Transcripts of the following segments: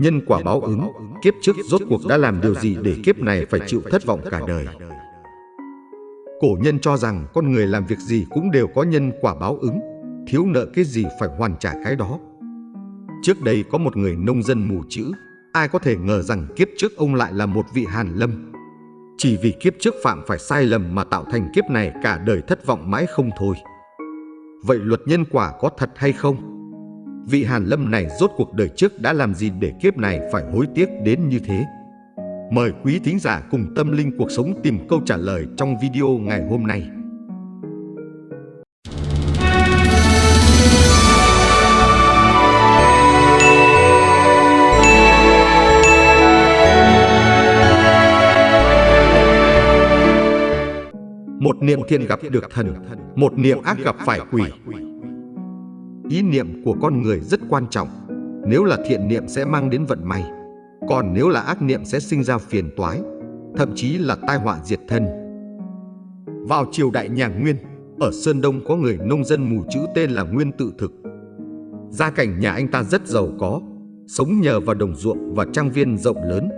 Nhân quả báo ứng, kiếp trước rốt cuộc đã làm điều gì để kiếp này phải chịu thất vọng cả đời. Cổ nhân cho rằng con người làm việc gì cũng đều có nhân quả báo ứng, thiếu nợ cái gì phải hoàn trả cái đó. Trước đây có một người nông dân mù chữ, ai có thể ngờ rằng kiếp trước ông lại là một vị hàn lâm. Chỉ vì kiếp trước phạm phải sai lầm mà tạo thành kiếp này cả đời thất vọng mãi không thôi. Vậy luật nhân quả có thật hay không? Vị hàn lâm này rốt cuộc đời trước đã làm gì để kiếp này phải hối tiếc đến như thế? Mời quý thính giả cùng tâm linh cuộc sống tìm câu trả lời trong video ngày hôm nay. Một niệm thiện gặp được thần, một niệm ác gặp phải quỷ. Ý niệm của con người rất quan trọng. Nếu là thiện niệm sẽ mang đến vận may, còn nếu là ác niệm sẽ sinh ra phiền toái, thậm chí là tai họa diệt thân. Vào triều đại nhà Nguyên, ở Sơn Đông có người nông dân mù chữ tên là Nguyên Tự Thực. Gia cảnh nhà anh ta rất giàu có, sống nhờ vào đồng ruộng và trang viên rộng lớn.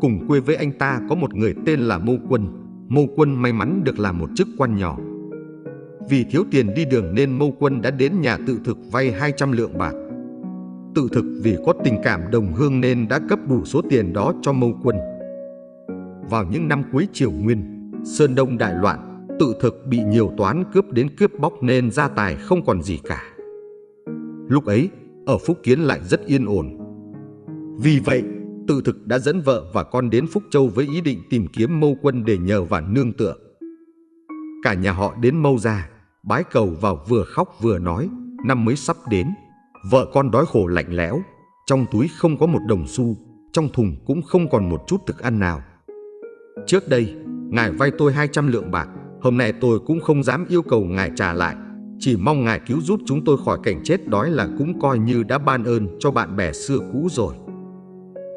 Cùng quê với anh ta có một người tên là Mâu Quân, Mâu Quân may mắn được làm một chức quan nhỏ. Vì thiếu tiền đi đường nên Mâu Quân đã đến nhà tự thực vay 200 lượng bạc. Tự thực vì có tình cảm đồng hương nên đã cấp đủ số tiền đó cho Mâu Quân. Vào những năm cuối triều Nguyên, Sơn Đông đại loạn, tự thực bị nhiều toán cướp đến cướp bóc nên gia tài không còn gì cả. Lúc ấy, ở Phúc Kiến lại rất yên ổn. Vì vậy, Tự thực đã dẫn vợ và con đến Phúc Châu với ý định tìm kiếm mâu quân để nhờ và nương tựa. Cả nhà họ đến mâu ra, bái cầu vào vừa khóc vừa nói, năm mới sắp đến. Vợ con đói khổ lạnh lẽo, trong túi không có một đồng xu, trong thùng cũng không còn một chút thức ăn nào. Trước đây, ngài vay tôi 200 lượng bạc, hôm nay tôi cũng không dám yêu cầu ngài trả lại. Chỉ mong ngài cứu giúp chúng tôi khỏi cảnh chết đói là cũng coi như đã ban ơn cho bạn bè xưa cũ rồi.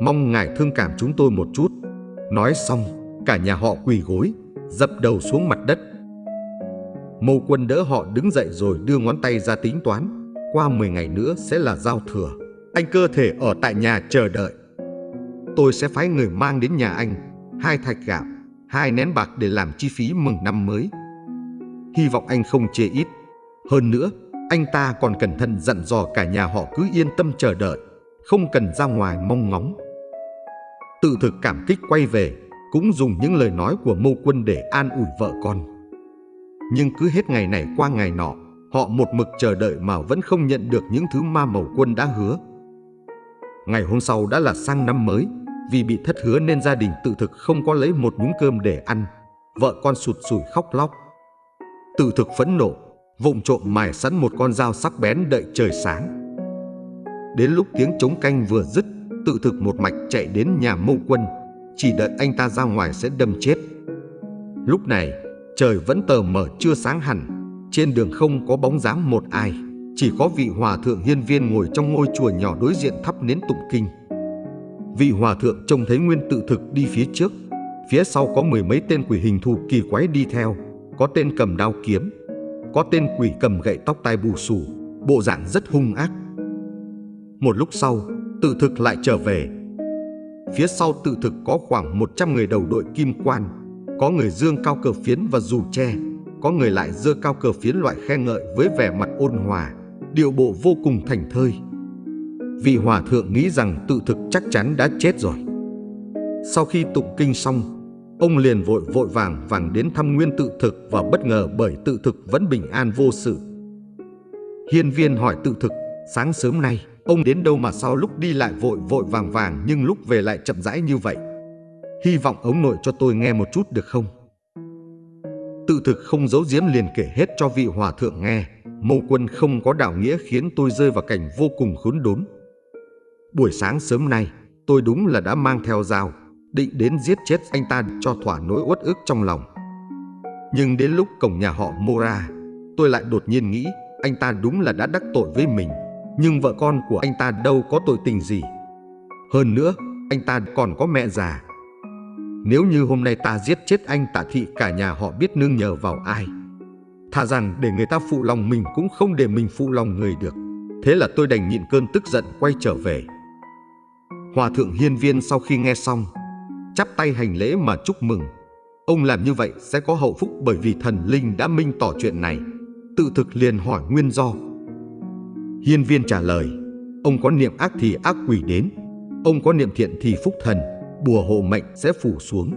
Mong ngài thương cảm chúng tôi một chút Nói xong Cả nhà họ quỳ gối Dập đầu xuống mặt đất Mâu quân đỡ họ đứng dậy rồi đưa ngón tay ra tính toán. Qua 10 ngày nữa sẽ là giao thừa. Anh cơ thể ở tại nhà chờ đợi. Tôi sẽ phái người mang đến nhà anh. Hai thạch gạo Hai nén bạc để làm chi phí mừng năm mới. Hy vọng anh không chê ít. Hơn nữa Anh ta còn cẩn thận dặn dò cả nhà họ cứ yên tâm chờ đợi Không cần ra ngoài mong ngóng. Tự thực cảm kích quay về, cũng dùng những lời nói của mâu quân để an ủi vợ con. Nhưng cứ hết ngày này qua ngày nọ, họ một mực chờ đợi mà vẫn không nhận được những thứ ma màu quân đã hứa. Ngày hôm sau đã là sang năm mới, vì bị thất hứa nên gia đình tự thực không có lấy một nhúng cơm để ăn. Vợ con sụt sùi khóc lóc. Tự thực phẫn nộ, vụng trộm mài sẵn một con dao sắc bén đợi trời sáng. Đến lúc tiếng trống canh vừa dứt tự thực một mạch chạy đến nhà mâu quân, chỉ đợi anh ta ra ngoài sẽ đâm chết. Lúc này, trời vẫn tờ mờ chưa sáng hẳn, trên đường không có bóng dáng một ai, chỉ có vị hòa thượng hiên viên ngồi trong ngôi chùa nhỏ đối diện thắp nến tụng kinh. Vị hòa thượng trông thấy nguyên tự thực đi phía trước, phía sau có mười mấy tên quỷ hình thù kỳ quái đi theo, có tên cầm đao kiếm, có tên quỷ cầm gậy tóc tai bù xù, bộ dạng rất hung ác. Một lúc sau, tự thực lại trở về. Phía sau tự thực có khoảng 100 người đầu đội kim quan, có người dương cao cờ phiến và dù tre, có người lại dơ cao cờ phiến loại khen ngợi với vẻ mặt ôn hòa, điệu bộ vô cùng thành thơi. Vị hòa thượng nghĩ rằng tự thực chắc chắn đã chết rồi. Sau khi tụng kinh xong, ông liền vội vội vàng vàng đến thăm nguyên tự thực và bất ngờ bởi tự thực vẫn bình an vô sự. Hiên viên hỏi tự thực, sáng sớm nay, Ông đến đâu mà sau lúc đi lại vội vội vàng vàng nhưng lúc về lại chậm rãi như vậy. Hy vọng ông nội cho tôi nghe một chút được không? Tự thực không giấu giếm liền kể hết cho vị hòa thượng nghe. Mâu quân không có đạo nghĩa khiến tôi rơi vào cảnh vô cùng khốn đốn. Buổi sáng sớm nay, tôi đúng là đã mang theo dao, định đến giết chết anh ta cho thỏa nỗi uất ức trong lòng. Nhưng đến lúc cổng nhà họ Mora, tôi lại đột nhiên nghĩ anh ta đúng là đã đắc tội với mình. Nhưng vợ con của anh ta đâu có tội tình gì Hơn nữa anh ta còn có mẹ già nếu như hôm nay ta giết chết anh Tả thị cả nhà họ biết nương nhờ vào ai Thà rằng để người ta phụ lòng mình cũng không để mình phụ lòng người được Thế là tôi đành nhịn cơn tức giận quay trở về Hòa thượng hiên viên sau khi nghe xong, chắp tay hành lễ mà chúc mừng. Ông làm như vậy sẽ có hậu phúc bởi vì thần linh đã minh tỏ chuyện này. Tự thực liền hỏi nguyên do. Hiên viên trả lời, ông có niệm ác thì ác quỷ đến, ông có niệm thiện thì phúc thần, bùa hộ mệnh sẽ phủ xuống.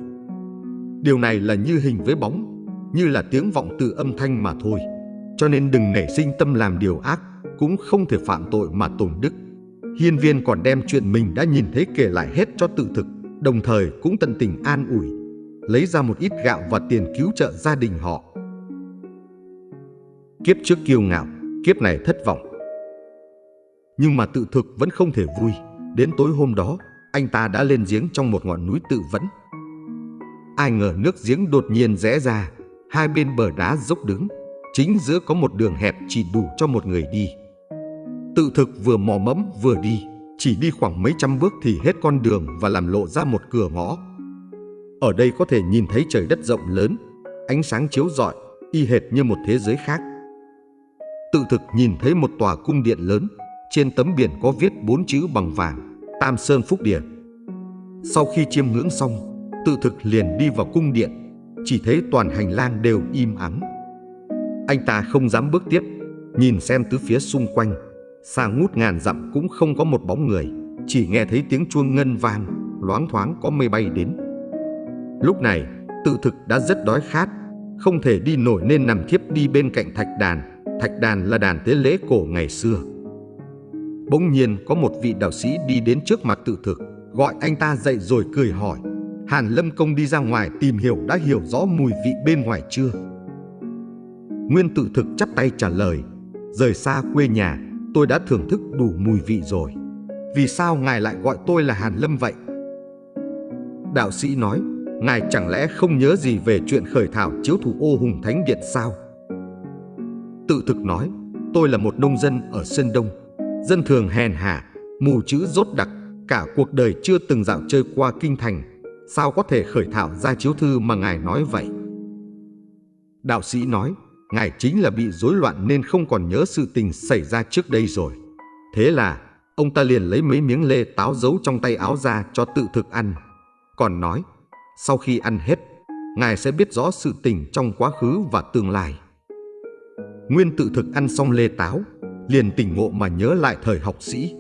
Điều này là như hình với bóng, như là tiếng vọng từ âm thanh mà thôi. Cho nên đừng nảy sinh tâm làm điều ác, cũng không thể phạm tội mà tổn đức. Hiên viên còn đem chuyện mình đã nhìn thấy kể lại hết cho tự thực, đồng thời cũng tận tình an ủi, lấy ra một ít gạo và tiền cứu trợ gia đình họ. Kiếp trước kiêu ngạo, kiếp này thất vọng. Nhưng mà tự thực vẫn không thể vui. Đến tối hôm đó, anh ta đã lên giếng trong một ngọn núi tự vẫn. Ai ngờ nước giếng đột nhiên rẽ ra, hai bên bờ đá dốc đứng, chính giữa có một đường hẹp chỉ đủ cho một người đi. Tự thực vừa mò mẫm vừa đi, chỉ đi khoảng mấy trăm bước thì hết con đường và làm lộ ra một cửa ngõ. Ở đây có thể nhìn thấy trời đất rộng lớn, ánh sáng chiếu rọi, y hệt như một thế giới khác. Tự thực nhìn thấy một tòa cung điện lớn, trên tấm biển có viết bốn chữ bằng vàng, Tam Sơn Phúc Điện. Sau khi chiêm ngưỡng xong, tự thực liền đi vào cung điện, chỉ thấy toàn hành lang đều im ắng. Anh ta không dám bước tiếp, nhìn xem tứ phía xung quanh, xa ngút ngàn dặm cũng không có một bóng người, chỉ nghe thấy tiếng chuông ngân vang, loáng thoáng có mây bay đến. Lúc này, tự thực đã rất đói khát, không thể đi nổi nên nằm thiếp đi bên cạnh thạch đàn. Thạch đàn là đàn tế lễ cổ ngày xưa. Bỗng nhiên có một vị đạo sĩ đi đến trước mặt tự thực, gọi anh ta dậy rồi cười hỏi. Hàn Lâm Công đi ra ngoài tìm hiểu đã hiểu rõ mùi vị bên ngoài chưa? Nguyên tự thực chắp tay trả lời, rời xa quê nhà, tôi đã thưởng thức đủ mùi vị rồi. Vì sao ngài lại gọi tôi là Hàn Lâm vậy? Đạo sĩ nói, ngài chẳng lẽ không nhớ gì về chuyện khởi thảo chiếu thủ ô hùng thánh điện sao? Tự thực nói, tôi là một nông dân ở Sơn Đông, dân thường hèn hạ, mù chữ rốt đặc, cả cuộc đời chưa từng dạo chơi qua kinh thành, sao có thể khởi thảo ra chiếu thư mà ngài nói vậy? Đạo sĩ nói, ngài chính là bị rối loạn nên không còn nhớ sự tình xảy ra trước đây rồi. Thế là ông ta liền lấy mấy miếng lê táo giấu trong tay áo ra cho tự thực ăn. Còn nói, sau khi ăn hết, ngài sẽ biết rõ sự tình trong quá khứ và tương lai. Nguyên tự thực ăn xong lê táo, liền tỉnh ngộ mà nhớ lại thời học sĩ.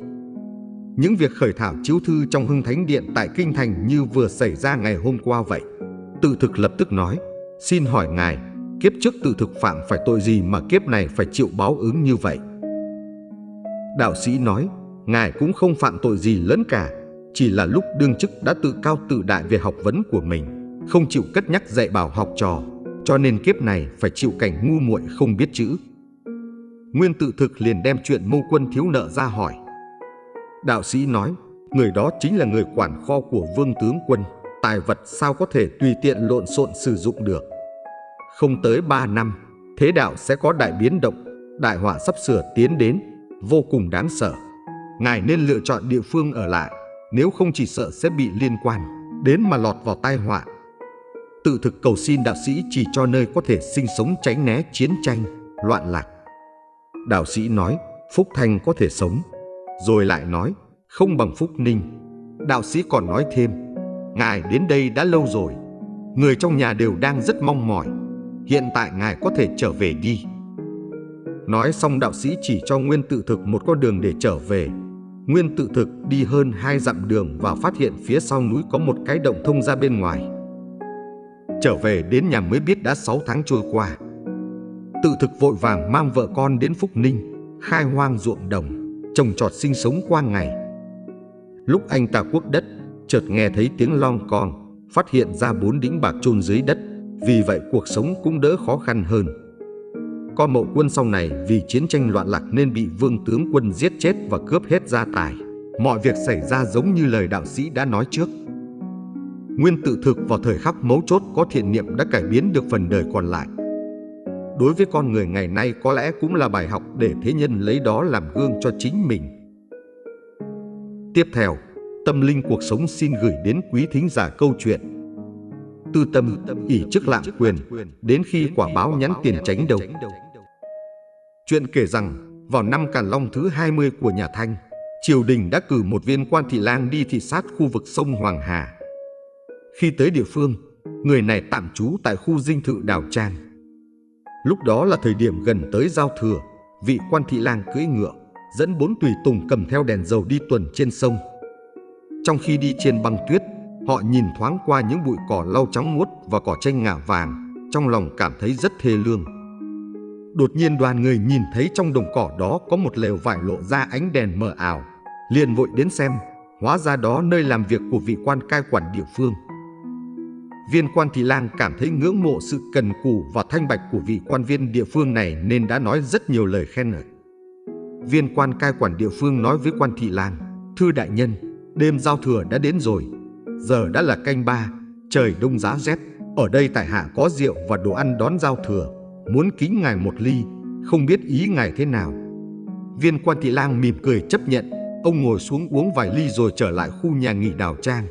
Những việc khởi thảo chiếu thư trong hưng thánh điện tại Kinh Thành như vừa xảy ra ngày hôm qua vậy. Tự thực lập tức nói, xin hỏi ngài, kiếp trước tự thực phạm phải tội gì mà kiếp này phải chịu báo ứng như vậy? Đạo sĩ nói, ngài cũng không phạm tội gì lớn cả, chỉ là lúc đương chức đã tự cao tự đại về học vấn của mình, không chịu cất nhắc dạy bảo học trò, cho nên kiếp này phải chịu cảnh ngu muội không biết chữ. Nguyên tự thực liền đem chuyện mâu quân thiếu nợ ra hỏi. Đạo sĩ nói, người đó chính là người quản kho của vương tướng quân, tài vật sao có thể tùy tiện lộn xộn sử dụng được. Không tới ba năm, thế đạo sẽ có đại biến động, đại họa sắp sửa tiến đến, vô cùng đáng sợ. Ngài nên lựa chọn địa phương ở lại, nếu không chỉ sợ sẽ bị liên quan, đến mà lọt vào tai họa. Tự thực cầu xin đạo sĩ chỉ cho nơi có thể sinh sống tránh né chiến tranh, loạn lạc. Đạo sĩ nói, Phúc Thanh có thể sống. Rồi lại nói, không bằng Phúc Ninh. Đạo sĩ còn nói thêm, Ngài đến đây đã lâu rồi. Người trong nhà đều đang rất mong mỏi. Hiện tại Ngài có thể trở về đi. Nói xong đạo sĩ chỉ cho Nguyên tự thực một con đường để trở về. Nguyên tự thực đi hơn hai dặm đường và phát hiện phía sau núi có một cái động thông ra bên ngoài. Trở về đến nhà mới biết đã 6 tháng trôi qua. Tự thực vội vàng mang vợ con đến Phúc Ninh, khai hoang ruộng đồng, trồng trọt sinh sống qua ngày. Lúc anh ta quốc đất, chợt nghe thấy tiếng long con, phát hiện ra bốn đĩnh bạc chôn dưới đất, vì vậy cuộc sống cũng đỡ khó khăn hơn. Con mậu quân sau này vì chiến tranh loạn lạc nên bị vương tướng quân giết chết và cướp hết gia tài. Mọi việc xảy ra giống như lời đạo sĩ đã nói trước. Nguyên tự thực vào thời khắc mấu chốt có thiện niệm đã cải biến được phần đời còn lại. Đối với con người ngày nay có lẽ cũng là bài học để thế nhân lấy đó làm gương cho chính mình. Tiếp theo, tâm linh cuộc sống xin gửi đến quý thính giả câu chuyện Tư tâm ỷ chức lạm quyền đến khi quả báo nhắn tiền tránh đầu. Chuyện kể rằng vào năm Càn Long thứ 20 của nhà Thanh, triều đình đã cử một viên quan thị lang đi thị sát khu vực sông Hoàng Hà. Khi tới địa phương, người này tạm trú tại khu dinh thự Đào Trang. Lúc đó là thời điểm gần tới giao thừa, vị quan thị lang cưỡi ngựa, dẫn bốn tùy tùng cầm theo đèn dầu đi tuần trên sông. Trong khi đi trên băng tuyết, họ nhìn thoáng qua những bụi cỏ lau trắng muốt và cỏ tranh ngả vàng, trong lòng cảm thấy rất thê lương. Đột nhiên đoàn người nhìn thấy trong đồng cỏ đó có một lều vải lộ ra ánh đèn mờ ảo, liền vội đến xem, hóa ra đó nơi làm việc của vị quan cai quản địa phương. Viên quan thị lang cảm thấy ngưỡng mộ sự cần cù và thanh bạch của vị quan viên địa phương này nên đã nói rất nhiều lời khen ngợi. Viên quan cai quản địa phương nói với quan thị lang, Thưa đại nhân, đêm giao thừa đã đến rồi, giờ đã là canh ba, trời đông giá rét. Ở đây tại hạ có rượu và đồ ăn đón giao thừa, muốn kính ngài một ly, không biết ý ngài thế nào. Viên quan thị lang mỉm cười chấp nhận, ông ngồi xuống uống vài ly rồi trở lại khu nhà nghỉ đào trang.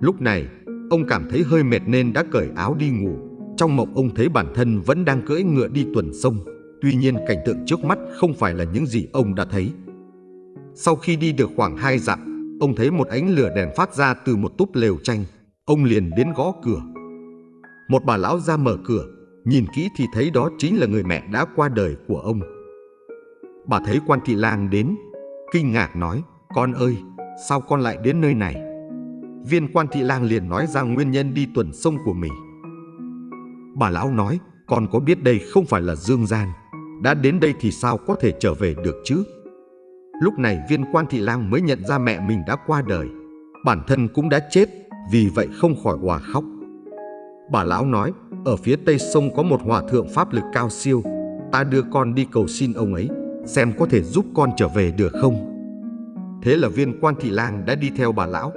Lúc này, ông cảm thấy hơi mệt nên đã cởi áo đi ngủ. Trong mộng ông thấy bản thân vẫn đang cưỡi ngựa đi tuần sông. Tuy nhiên cảnh tượng trước mắt không phải là những gì ông đã thấy. Sau khi đi được khoảng hai dặm, ông thấy một ánh lửa đèn phát ra từ một túp lều tranh. Ông liền đến gõ cửa. Một bà lão ra mở cửa, nhìn kỹ thì thấy đó chính là người mẹ đã qua đời của ông. Bà thấy quan thị lang đến, kinh ngạc nói, con ơi, sao con lại đến nơi này? Viên quan thị lang liền nói ra nguyên nhân đi tuần sông của mình. Bà lão nói, con có biết đây không phải là Dương Gian, đã đến đây thì sao có thể trở về được chứ? Lúc này viên quan thị lang mới nhận ra mẹ mình đã qua đời, bản thân cũng đã chết, vì vậy không khỏi hòa khóc. Bà lão nói, ở phía tây sông có một hòa thượng pháp lực cao siêu, ta đưa con đi cầu xin ông ấy, xem có thể giúp con trở về được không. Thế là viên quan thị lang đã đi theo bà lão.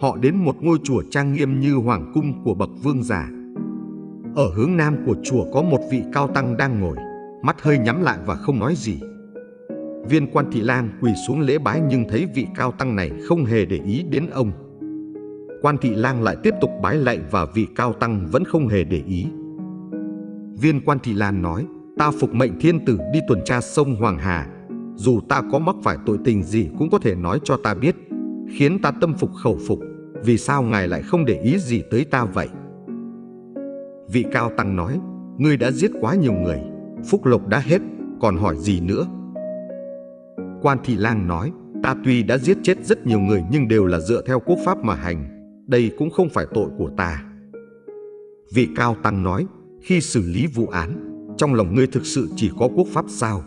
Họ đến một ngôi chùa trang nghiêm như hoàng cung của bậc vương giả. Ở hướng nam của chùa có một vị cao tăng đang ngồi, mắt hơi nhắm lại và không nói gì. Viên quan thị Lan quỳ xuống lễ bái nhưng thấy vị cao tăng này không hề để ý đến ông. Quan thị Lan lại tiếp tục bái lạy và vị cao tăng vẫn không hề để ý. Viên quan thị Lan nói, ta phục mệnh thiên tử đi tuần tra sông Hoàng Hà. Dù ta có mắc phải tội tình gì cũng có thể nói cho ta biết, khiến ta tâm phục khẩu phục. Vì sao ngài lại không để ý gì tới ta vậy? Vị cao tăng nói, ngươi đã giết quá nhiều người, phúc lộc đã hết, còn hỏi gì nữa? Quan thị lang nói, ta tuy đã giết chết rất nhiều người nhưng đều là dựa theo quốc pháp mà hành, đây cũng không phải tội của ta. Vị cao tăng nói, khi xử lý vụ án, trong lòng ngươi thực sự chỉ có quốc pháp sao?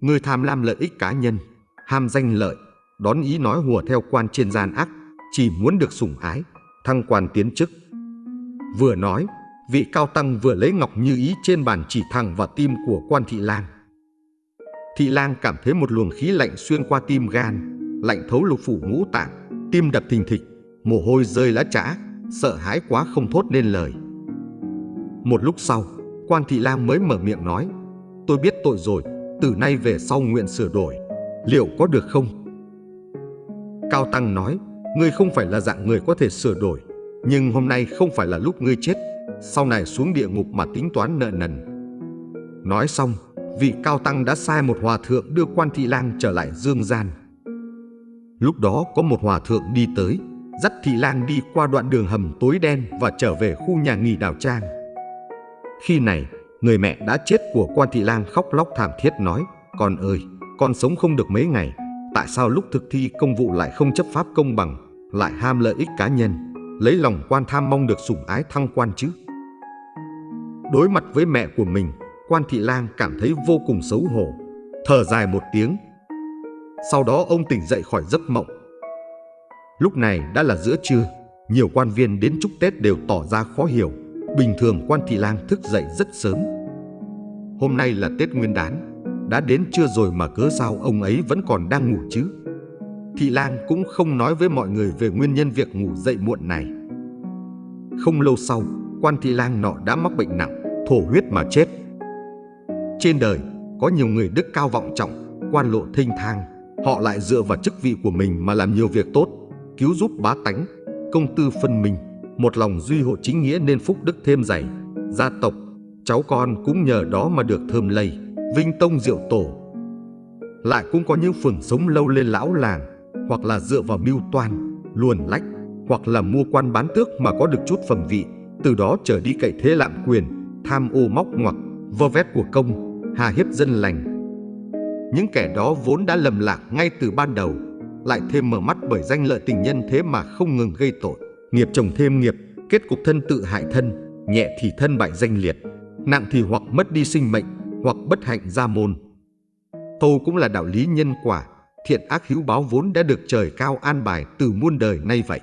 Ngươi tham lam lợi ích cá nhân, ham danh lợi, đón ý nói hùa theo quan trên gian ác, chỉ muốn được sủng ái, thăng quan tiến chức. Vừa nói, vị cao tăng vừa lấy ngọc như ý trên bàn chỉ thẳng vào tim của quan thị lang. Thị lang cảm thấy một luồng khí lạnh xuyên qua tim gan, lạnh thấu lục phủ ngũ tạng, tim đập thình thịch, mồ hôi rơi lá trã, sợ hãi quá không thốt nên lời. Một lúc sau, quan thị lang mới mở miệng nói, tôi biết tội rồi, từ nay về sau nguyện sửa đổi, liệu có được không? Cao Tăng nói, ngươi không phải là dạng người có thể sửa đổi, nhưng hôm nay không phải là lúc ngươi chết, sau này xuống địa ngục mà tính toán nợ nần. Nói xong, vị Cao Tăng đã sai một hòa thượng đưa quan thị lang trở lại dương gian. Lúc đó có một hòa thượng đi tới, dắt thị lang đi qua đoạn đường hầm tối đen và trở về khu nhà nghỉ đào trang. Khi này, người mẹ đã chết của quan thị lang khóc lóc thảm thiết nói, Con ơi, con sống không được mấy ngày, tại sao lúc thực thi công vụ lại không chấp pháp công bằng, lại ham lợi ích cá nhân, lấy lòng quan tham mong được sủng ái thăng quan chứ? Đối mặt với mẹ của mình, quan thị lang cảm thấy vô cùng xấu hổ, thở dài một tiếng. Sau đó ông tỉnh dậy khỏi giấc mộng, Lúc này đã là giữa trưa, nhiều quan viên đến chúc Tết đều tỏ ra khó hiểu. Bình thường quan thị lang thức dậy rất sớm. Hôm nay là Tết Nguyên đán, đã đến chưa rồi mà cớ sao ông ấy vẫn còn đang ngủ chứ? Thị lang cũng không nói với mọi người về nguyên nhân việc ngủ dậy muộn này. Không lâu sau, quan thị lang nọ đã mắc bệnh nặng, thổ huyết mà chết. Trên đời, có nhiều người đức cao vọng trọng, quan lộ thinh thang, họ lại dựa vào chức vị của mình mà làm nhiều việc tốt cứu giúp bá tánh, công tư phân minh, một lòng duy hộ chính nghĩa nên phúc đức thêm dày, gia tộc, cháu con cũng nhờ đó mà được thơm lây, vinh tông diệu tổ. lại cũng có những phường sống lâu lên lão làng, hoặc là dựa vào mưu toan, luồn lách, hoặc là mua quan bán tước mà có được chút phẩm vị, từ đó trở đi cậy thế lạm quyền, tham ô móc ngoặc, vơ vét của công, hà hiếp dân lành. Những kẻ đó vốn đã lầm lạc ngay từ ban đầu, lại thêm mở mắt bởi danh lợi tình nhân thế mà không ngừng gây tội. Nghiệp chồng thêm nghiệp, kết cục thân tự hại thân, nhẹ thì thân bại danh liệt, nặng thì hoặc mất đi sinh mệnh, hoặc bất hạnh gia môn. Thâu cũng là đạo lý nhân quả, thiện ác hữu báo vốn đã được trời cao an bài từ muôn đời nay vậy.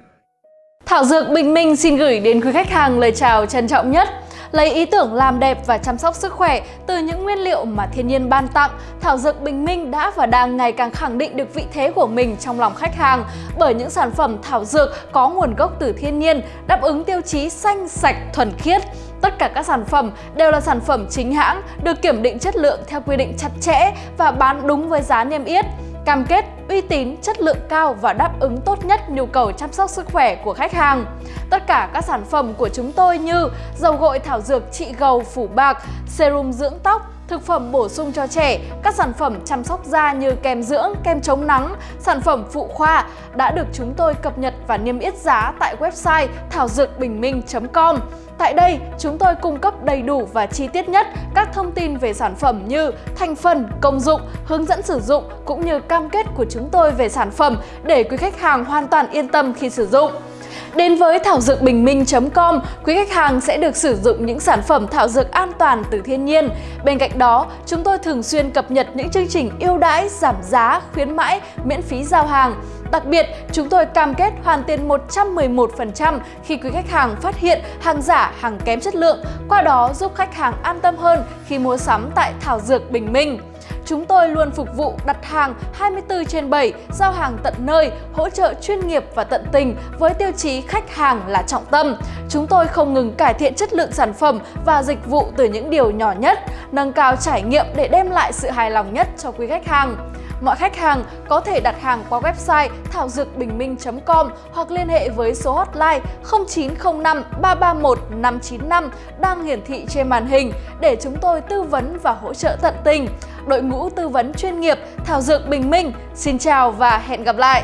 Thảo Dược Bình Minh xin gửi đến quý khách hàng lời chào trân trọng nhất. Lấy ý tưởng làm đẹp và chăm sóc sức khỏe từ những nguyên liệu mà thiên nhiên ban tặng, Thảo Dược Bình Minh đã và đang ngày càng khẳng định được vị thế của mình trong lòng khách hàng bởi những sản phẩm thảo dược có nguồn gốc từ thiên nhiên, đáp ứng tiêu chí xanh, sạch, thuần khiết. Tất cả các sản phẩm đều là sản phẩm chính hãng, được kiểm định chất lượng theo quy định chặt chẽ và bán đúng với giá niêm yết cam kết uy tín, chất lượng cao và đáp ứng tốt nhất nhu cầu chăm sóc sức khỏe của khách hàng. Tất cả các sản phẩm của chúng tôi như dầu gội thảo dược trị gầu phủ bạc, serum dưỡng tóc, thực phẩm bổ sung cho trẻ, các sản phẩm chăm sóc da như kem dưỡng, kem chống nắng, sản phẩm phụ khoa đã được chúng tôi cập nhật và niêm yết giá tại website thảo dược bình minh.com. Tại đây, chúng tôi cung cấp đầy đủ và chi tiết nhất các thông tin về sản phẩm như thành phần, công dụng, hướng dẫn sử dụng cũng như cam kết của chúng tôi về sản phẩm để quý khách hàng hoàn toàn yên tâm khi sử dụng. Đến với thảo dược bình minh.com, quý khách hàng sẽ được sử dụng những sản phẩm thảo dược an toàn từ thiên nhiên. Bên cạnh đó, chúng tôi thường xuyên cập nhật những chương trình ưu đãi, giảm giá, khuyến mãi, miễn phí giao hàng. Đặc biệt, chúng tôi cam kết hoàn tiền 111% khi quý khách hàng phát hiện hàng giả, hàng kém chất lượng, qua đó giúp khách hàng an tâm hơn khi mua sắm tại Thảo Dược Bình Minh. Chúng tôi luôn phục vụ đặt hàng 24 trên 7, giao hàng tận nơi, hỗ trợ chuyên nghiệp và tận tình với tiêu chí khách hàng là trọng tâm. Chúng tôi không ngừng cải thiện chất lượng sản phẩm và dịch vụ từ những điều nhỏ nhất, nâng cao trải nghiệm để đem lại sự hài lòng nhất cho quý khách hàng. Mọi khách hàng có thể đặt hàng qua website thảo dược bình minh.com hoặc liên hệ với số hotline 0905 331 595 đang hiển thị trên màn hình để chúng tôi tư vấn và hỗ trợ tận tình. Đội ngũ tư vấn chuyên nghiệp Thảo Dược Bình Minh, xin chào và hẹn gặp lại!